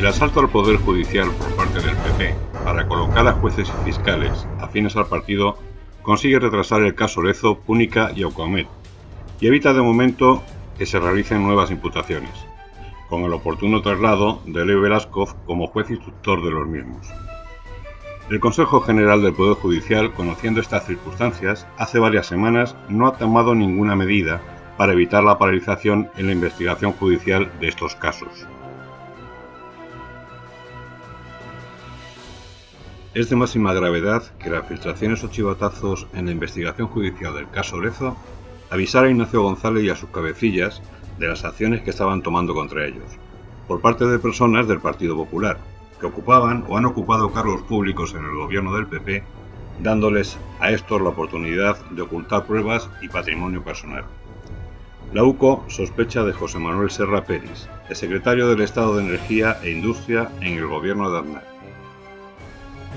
El asalto al Poder Judicial por parte del PP para colocar a jueces y fiscales afines al partido consigue retrasar el caso Lezo, Púnica y Aucomet y evita de momento que se realicen nuevas imputaciones, con el oportuno traslado de Leo Velasco como juez instructor de los mismos. El Consejo General del Poder Judicial, conociendo estas circunstancias, hace varias semanas no ha tomado ninguna medida para evitar la paralización en la investigación judicial de estos casos. Es de máxima gravedad que las filtraciones o chivatazos en la investigación judicial del caso Lezo avisara a Ignacio González y a sus cabecillas de las acciones que estaban tomando contra ellos, por parte de personas del Partido Popular, que ocupaban o han ocupado cargos públicos en el gobierno del PP, dándoles a estos la oportunidad de ocultar pruebas y patrimonio personal. La UCO sospecha de José Manuel Serra Pérez, el secretario del Estado de Energía e Industria en el gobierno de Aznar.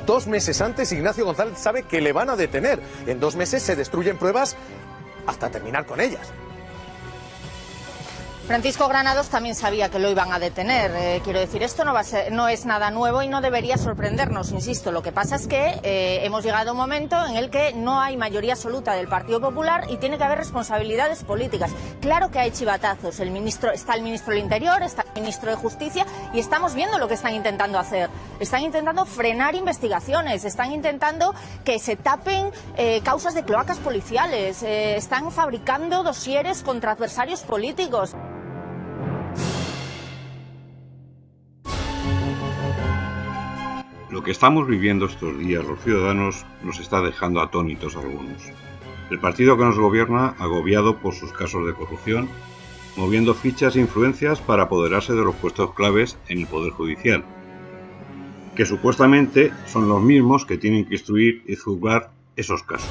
Dos meses antes, Ignacio González sabe que le van a detener. En dos meses se destruyen pruebas hasta terminar con ellas. Francisco Granados también sabía que lo iban a detener. Eh, quiero decir, esto no, es nada nuevo y no debería sorprendernos, insisto. Lo que pasa es que eh, hemos llegado a un momento en el que no hay mayoría absoluta del Partido Popular y tiene que haber responsabilidades políticas. Claro que hay chivatazos. El ministro, está el ministro del Interior, está ministro de Justicia y estamos viendo lo que están intentando hacer. Están intentando frenar investigaciones, están intentando que se tapen eh, causas de cloacas policiales, están fabricando dosieres contra adversarios políticos. Lo que estamos viviendo estos días los ciudadanos nos está dejando atónitos algunos. El partido que nos gobierna, agobiado por sus casos de corrupción, moviendo fichas e influencias para apoderarse de los puestos claves en el Poder Judicial, que supuestamente son los mismos que tienen que instruir y juzgar esos casos.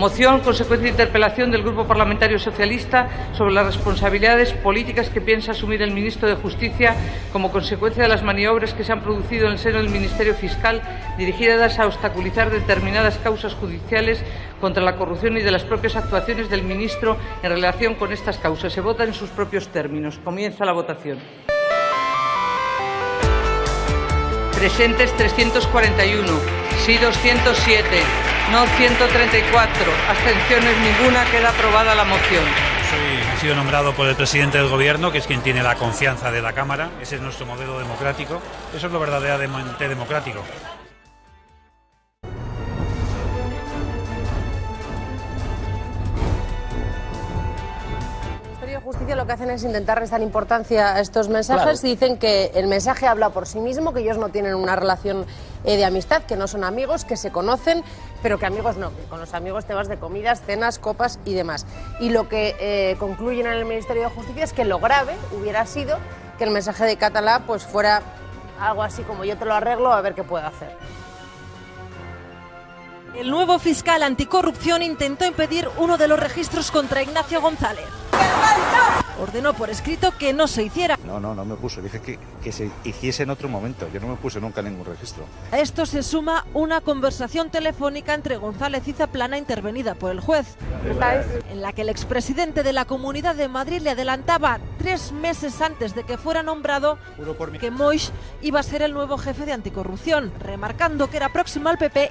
Moción, consecuencia de interpelación del Grupo Parlamentario Socialista sobre las responsabilidades políticas que piensa asumir el ministro de Justicia como consecuencia de las maniobras que se han producido en el seno del Ministerio Fiscal dirigidas a obstaculizar determinadas causas judiciales contra la corrupción y de las propias actuaciones del ministro en relación con estas causas. Se vota en sus propios términos. Comienza la votación. Presentes 341, sí 207. No 134. Abstenciones ninguna. Queda aprobada la moción. He sido nombrado por el presidente del gobierno, que es quien tiene la confianza de la Cámara. Ese es nuestro modelo democrático. Eso es lo verdaderamente democrático. Justicia lo que hacen es intentar restar importancia a estos mensajes. Dicen que el mensaje habla por sí mismo, que ellos no tienen una relación eh, de amistad, que no son amigos, que se conocen, pero que amigos no, que con los amigos te vas de comidas, cenas, copas y demás. Y lo que eh, concluyen en el Ministerio de Justicia es que lo grave hubiera sido que el mensaje de Catalá pues fuera algo así como yo te lo arreglo a ver qué puedo hacer. El nuevo fiscal anticorrupción intentó impedir uno de los registros contra Ignacio González. Ordenó por escrito que no se hiciera. No, no, no me puse. Dije que, que se hiciese en otro momento. Yo no me puse nunca ningún registro. A esto se suma una conversación telefónica entre González y Zaplana intervenida por el juez, en la que el expresidente de la Comunidad de Madrid le adelantaba tres meses antes de que fuera nombrado que Moix iba a ser el nuevo jefe de anticorrupción, remarcando que era próximo al PP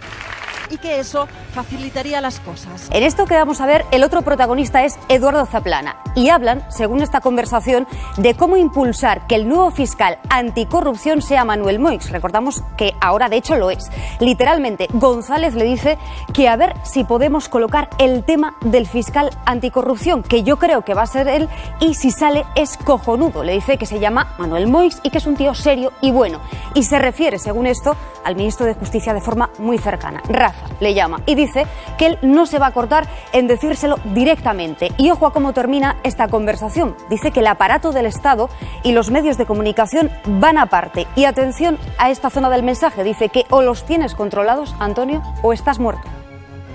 y que eso facilitaría las cosas. En esto que vamos a ver, el otro protagonista es Eduardo Zaplana y hablan, según esta conversación, de cómo impulsar que el nuevo fiscal anticorrupción sea Manuel Moix. Recordamos que ahora de hecho lo es. Literalmente, González le dice que a ver si podemos colocar el tema del fiscal anticorrupción, que yo creo que va a ser él y si sale es cojonudo. Le dice que se llama Manuel Moix y que es un tío serio y bueno. Y se refiere, según esto, al ministro de Justicia de forma muy cercana. Rafa le llama y dice que él no se va a cortar en decírselo directamente. Y ojo a cómo termina esta conversación. Dice que el aparato del Estado y los medios de comunicación van aparte. Y atención a esta zona del mensaje. Dice que o los tienes controlados, Antonio, o estás muerto.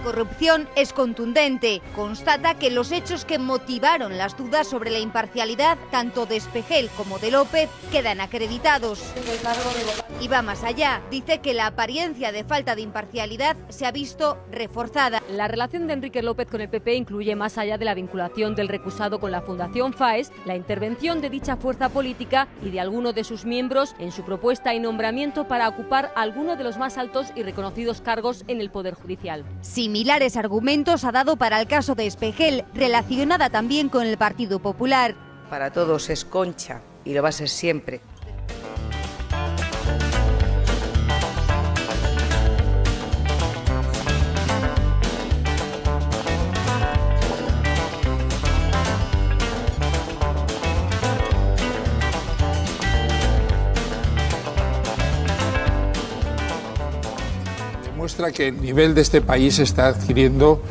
Anticorrupción es contundente. Constata que los hechos que motivaron las dudas sobre la imparcialidad tanto de Espejel como de López quedan acreditados. Y va más allá. Dice que la apariencia de falta de imparcialidad se ha visto reforzada. La relación de Enrique López con el PP incluye más allá de la vinculación del recusado con la Fundación FAES, la intervención de dicha fuerza política y de alguno de sus miembros en su propuesta y nombramiento para ocupar alguno de los más altos y reconocidos cargos en el Poder Judicial. Similares argumentos ha dado para el caso de Espejel, relacionada también con el Partido Popular. Para todos es concha y lo va a ser siempre. Que el nivel de este país está adquiriendo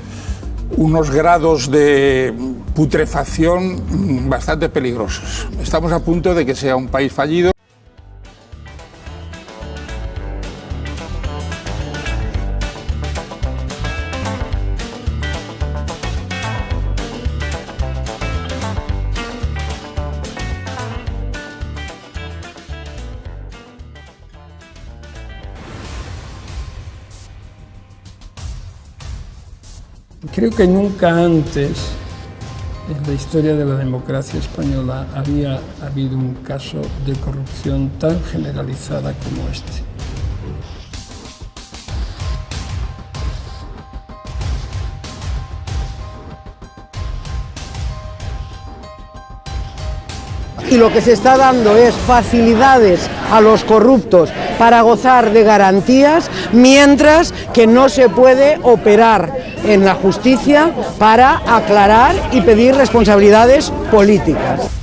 unos grados de putrefacción bastante peligrosos. Estamos a punto de que sea un país fallido. Creo que nunca antes en la historia de la democracia española había habido un caso de corrupción tan generalizada como este. y lo que se está dando es facilidades a los corruptos para gozar de garantías, mientras que no se puede operar en la justicia para aclarar y pedir responsabilidades políticas.